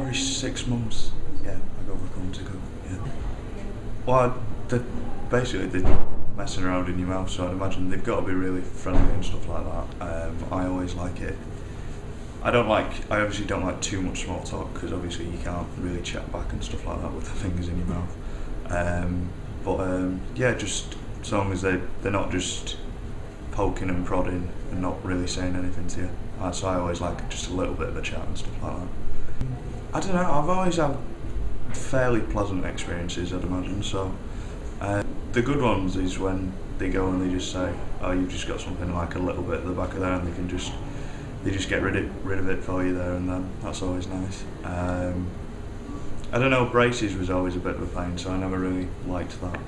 every six months, yeah, I go back home to go. Yeah. Well, they basically they're messing around in your mouth, so I'd imagine they've got to be really friendly and stuff like that. Um, I always like it. I don't like. I obviously don't like too much small talk because obviously you can't really chat back and stuff like that with the fingers in your mouth. Um, but um, yeah, just as long as they they're not just poking and prodding and not really saying anything to you. So I always like just a little bit of a chat and stuff like that. I don't know. I've always had fairly pleasant experiences, I'd imagine. So uh, the good ones is when they go and they just say, "Oh, you've just got something like a little bit at the back of there," and they can just they just get rid of rid of it for you there and then. That's always nice. Um, I don't know. Braces was always a bit of a pain, so I never really liked that.